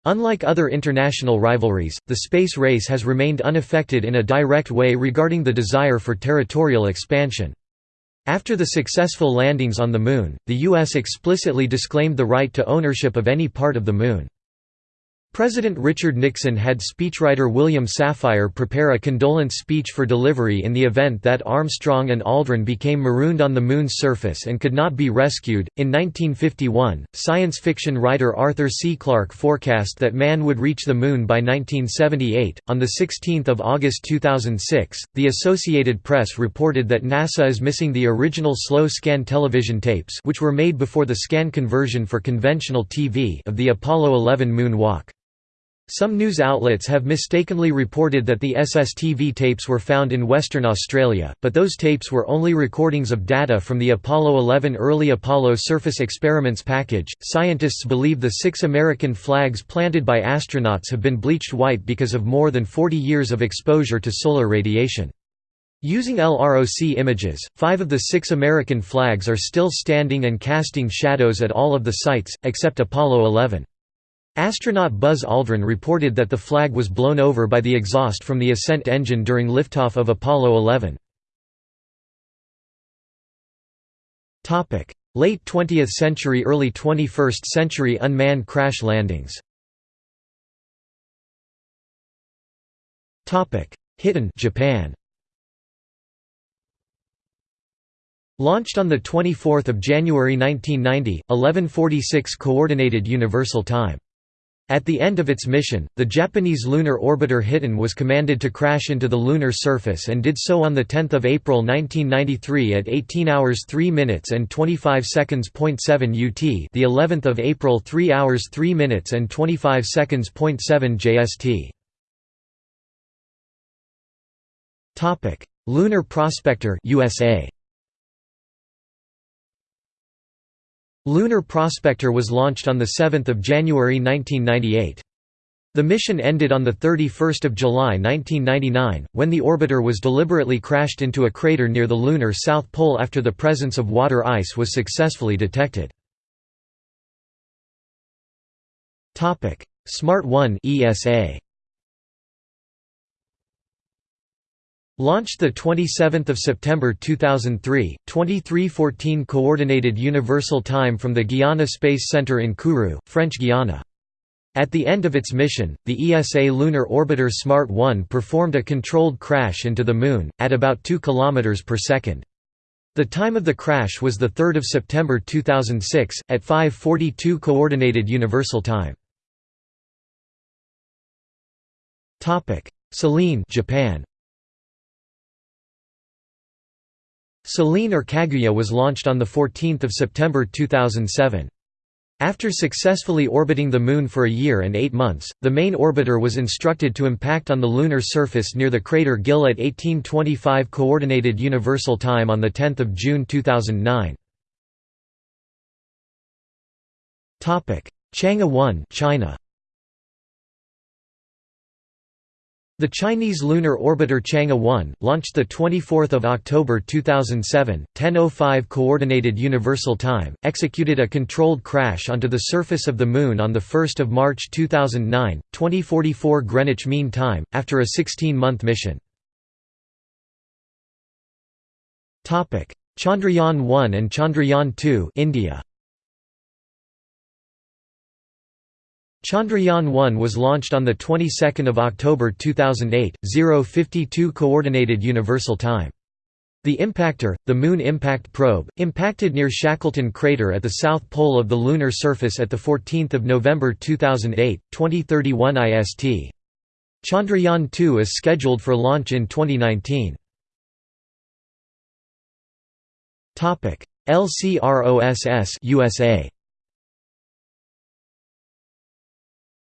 Unlike other international rivalries, the space race has remained unaffected in a direct way regarding the desire for territorial expansion. After the successful landings on the Moon, the U.S. explicitly disclaimed the right to ownership of any part of the Moon. President Richard Nixon had speechwriter William Safire prepare a condolence speech for delivery in the event that Armstrong and Aldrin became marooned on the Moon's surface and could not be rescued. In 1951, science fiction writer Arthur C. Clarke forecast that man would reach the Moon by 1978. On 16 August 2006, the Associated Press reported that NASA is missing the original slow scan television tapes, which were made before the scan conversion for conventional TV, of the Apollo 11 moonwalk. Some news outlets have mistakenly reported that the SSTV tapes were found in Western Australia, but those tapes were only recordings of data from the Apollo 11 early Apollo surface experiments package. Scientists believe the six American flags planted by astronauts have been bleached white because of more than 40 years of exposure to solar radiation. Using LROC images, five of the six American flags are still standing and casting shadows at all of the sites, except Apollo 11. Astronaut Buzz Aldrin reported that the flag was blown over by the exhaust from the ascent engine during liftoff of Apollo 11. Late 20th century early 21st century unmanned crash landings. Hiten Japan. Launched on 24 January 1990, 1146 Coordinated Universal Time at the end of its mission, the Japanese lunar orbiter Hiten was commanded to crash into the lunar surface and did so on 10 April 1993 at 18 hours 3 minutes and 25 seconds. 7 UT the 11th of April 3 hours 3 minutes and 25 seconds. 7 JST. Lunar Prospector USA Lunar Prospector was launched on 7 January 1998. The mission ended on 31 July 1999, when the orbiter was deliberately crashed into a crater near the lunar south pole after the presence of water ice was successfully detected. Smart 1 ESA Launched 27 September 2003, 2314 Coordinated Universal Time from the Guiana Space Center in Kourou, French Guiana. At the end of its mission, the ESA lunar orbiter SMART 1 performed a controlled crash into the Moon, at about 2 km per second. The time of the crash was 3 September 2006, at 5.42 Coordinated Universal Time. Selene Japan. Selene or Kaguya was launched on 14 September 2007. After successfully orbiting the Moon for a year and eight months, the main orbiter was instructed to impact on the lunar surface near the crater Gill at 1825 Coordinated Universal Time on 10 June 2009. Chang'e 1 China. The Chinese lunar orbiter Chang'e 1, launched 24 October 2007, 10.05 Coordinated Universal Time, executed a controlled crash onto the surface of the Moon on 1 March 2009, 2044 Greenwich Mean Time, after a 16-month mission. Chandrayaan 1 and Chandrayaan 2 India. Chandrayaan-1 was launched on the 22nd of October 2008, 052 Coordinated Universal Time. The impactor, the Moon Impact Probe, impacted near Shackleton crater at the south pole of the lunar surface at 14 November 2008, 2031 IST. Chandrayaan-2 is scheduled for launch in 2019. LCROSS USA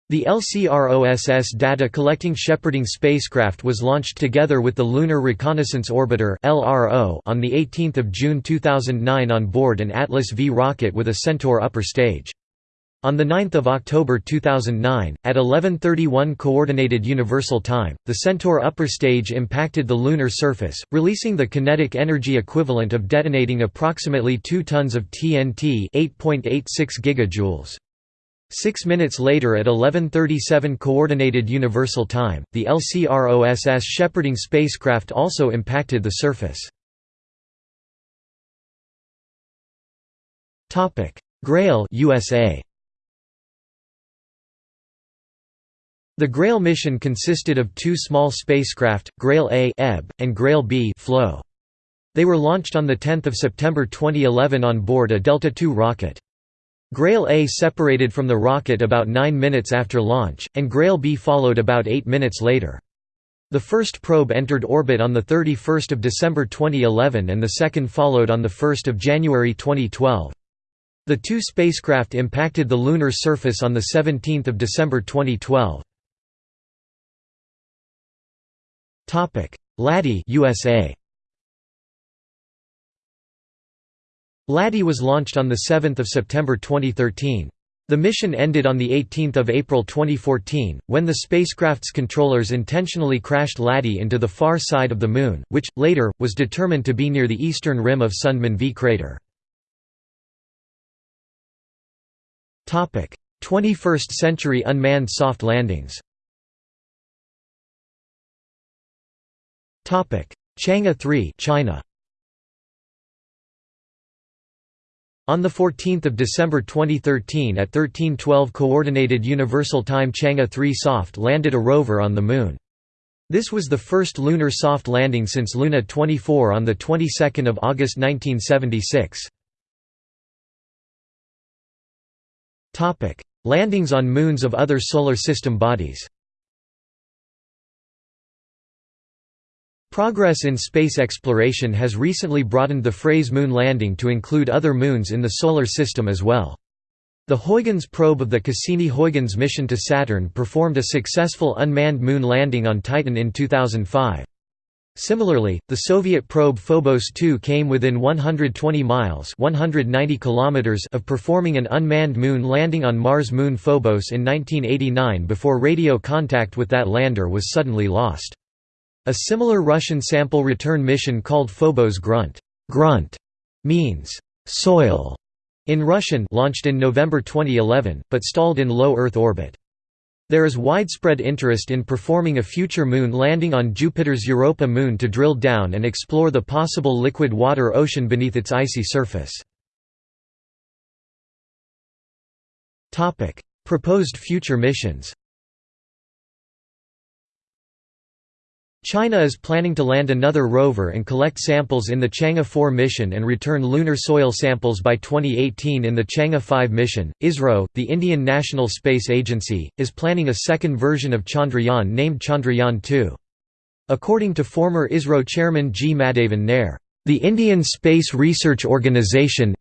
The LCROSS data collecting shepherding spacecraft was launched together with the Lunar Reconnaissance Orbiter on 18 June 2009 on board an Atlas V rocket with a Centaur upper stage. On 9 October 2009, at 11.31 Coordinated Universal Time, the Centaur upper stage impacted the lunar surface, releasing the kinetic energy equivalent of detonating approximately 2 tons of TNT 8.86 gigajoules. Six minutes later at 11.37 Coordinated Universal Time, the LCROSS shepherding spacecraft also impacted the surface. Grail USA. The Grail mission consisted of two small spacecraft, Grail A Ebb, and Grail B Flow. They were launched on 10 September 2011 on board a Delta II rocket. Grail A separated from the rocket about 9 minutes after launch, and Grail B followed about 8 minutes later. The first probe entered orbit on 31 December 2011 and the second followed on 1 January 2012. The two spacecraft impacted the lunar surface on 17 December 2012. LADEE USA LADEE was launched on 7 September 2013. The mission ended on 18 April 2014, when the spacecraft's controllers intentionally crashed LADEE into the far side of the Moon, which, later, was determined to be near the eastern rim of Sundman V crater. 21st century unmanned soft landings Chang'e 3 China On 14 December 2013 at 1312 Coordinated Universal Time Chang'e 3 soft landed a rover on the Moon. This was the first lunar soft landing since Luna 24 on the 22nd of August 1976. Topic: Landings on moons of other Solar System bodies Progress in space exploration has recently broadened the phrase moon landing to include other moons in the Solar System as well. The Huygens probe of the Cassini-Huygens mission to Saturn performed a successful unmanned moon landing on Titan in 2005. Similarly, the Soviet probe Phobos 2 came within 120 miles 190 kilometers of performing an unmanned moon landing on Mars moon Phobos in 1989 before radio contact with that lander was suddenly lost. A similar Russian sample return mission called Phobos Grunt, grunt means soil in Russian launched in November 2011, but stalled in low Earth orbit. There is widespread interest in performing a future moon landing on Jupiter's Europa moon to drill down and explore the possible liquid water ocean beneath its icy surface. Proposed future missions China is planning to land another rover and collect samples in the Chang'e 4 mission and return lunar soil samples by 2018 in the Chang'e 5 mission. ISRO, the Indian National Space Agency, is planning a second version of Chandrayaan named Chandrayaan 2. According to former ISRO chairman G. Madhavan Nair, the Indian Space Research Organisation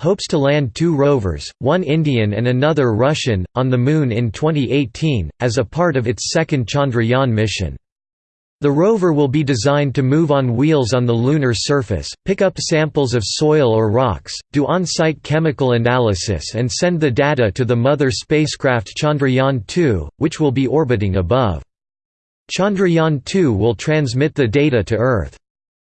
hopes to land two rovers, one Indian and another Russian, on the Moon in 2018, as a part of its second Chandrayaan mission. The rover will be designed to move on wheels on the lunar surface, pick up samples of soil or rocks, do on-site chemical analysis and send the data to the mother spacecraft Chandrayaan-2, which will be orbiting above. Chandrayaan-2 will transmit the data to Earth.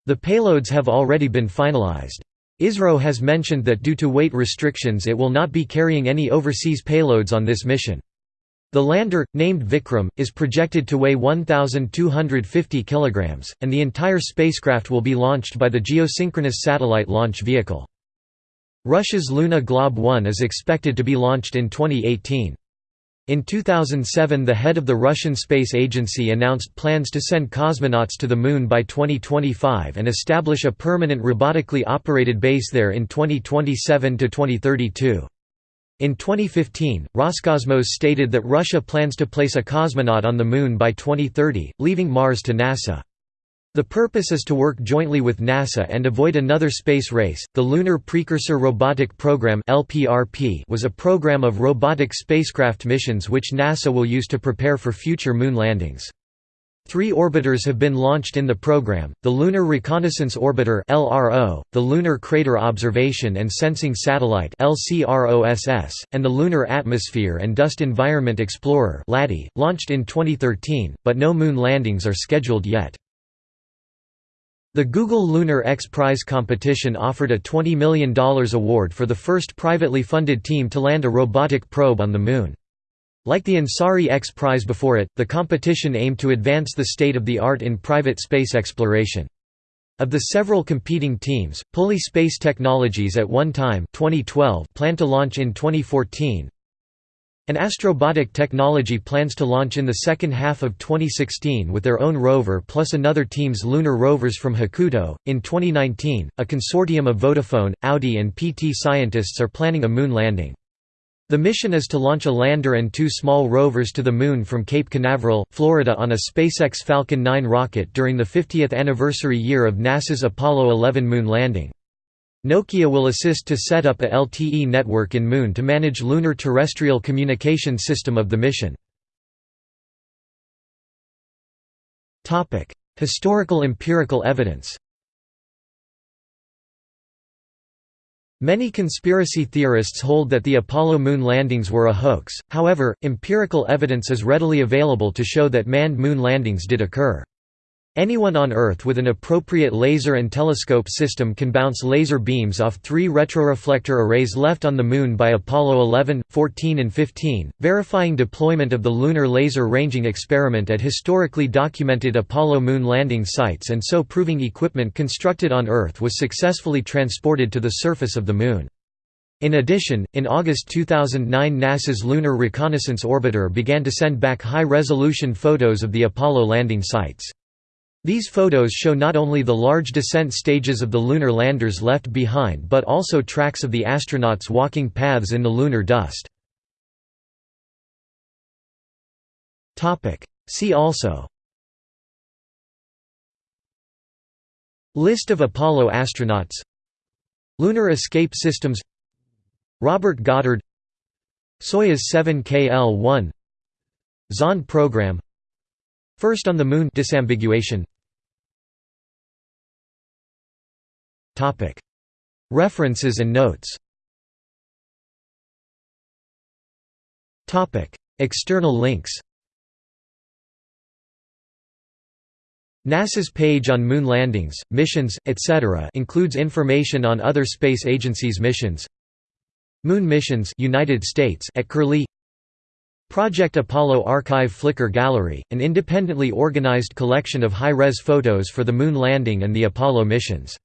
The payloads have already been finalized. ISRO has mentioned that due to weight restrictions it will not be carrying any overseas payloads on this mission. The lander, named Vikram, is projected to weigh 1,250 kg, and the entire spacecraft will be launched by the Geosynchronous Satellite Launch Vehicle. Russia's Luna Glob 1 is expected to be launched in 2018. In 2007 the head of the Russian Space Agency announced plans to send cosmonauts to the Moon by 2025 and establish a permanent robotically operated base there in 2027–2032. In 2015, Roscosmos stated that Russia plans to place a cosmonaut on the Moon by 2030, leaving Mars to NASA. The purpose is to work jointly with NASA and avoid another space race. The Lunar Precursor Robotic Program (LPRP) was a program of robotic spacecraft missions which NASA will use to prepare for future moon landings. Three orbiters have been launched in the program, the Lunar Reconnaissance Orbiter the Lunar Crater Observation and Sensing Satellite and the Lunar Atmosphere and Dust Environment Explorer launched in 2013, but no moon landings are scheduled yet. The Google Lunar X Prize competition offered a $20 million award for the first privately funded team to land a robotic probe on the Moon. Like the Ansari X Prize before it, the competition aimed to advance the state of the art in private space exploration. Of the several competing teams, Puli Space Technologies at one time 2012 planned to launch in 2014, and Astrobotic Technology plans to launch in the second half of 2016 with their own rover plus another team's lunar rovers from Hakuto. In 2019, a consortium of Vodafone, Audi, and PT scientists are planning a moon landing. The mission is to launch a lander and two small rovers to the Moon from Cape Canaveral, Florida on a SpaceX Falcon 9 rocket during the 50th anniversary year of NASA's Apollo 11 moon landing. Nokia will assist to set up a LTE network in Moon to manage lunar terrestrial communication system of the mission. Historical empirical evidence Many conspiracy theorists hold that the Apollo moon landings were a hoax, however, empirical evidence is readily available to show that manned moon landings did occur. Anyone on Earth with an appropriate laser and telescope system can bounce laser beams off three retroreflector arrays left on the Moon by Apollo 11, 14 and 15, verifying deployment of the Lunar Laser Ranging Experiment at historically documented Apollo moon landing sites and so proving equipment constructed on Earth was successfully transported to the surface of the Moon. In addition, in August 2009 NASA's Lunar Reconnaissance Orbiter began to send back high-resolution photos of the Apollo landing sites. These photos show not only the large descent stages of the lunar landers left behind but also tracks of the astronauts walking paths in the lunar dust. See also. List of Apollo astronauts. Lunar escape systems. Robert Goddard. Soyuz 7K-L1 Zond program First on the Moon disambiguation. Topic. References and notes Topic. External links NASA's page on moon landings, missions, etc. includes information on other space agencies' missions Moon missions United States at Curlie Project Apollo Archive Flickr Gallery, an independently organized collection of high-res photos for the moon landing and the Apollo missions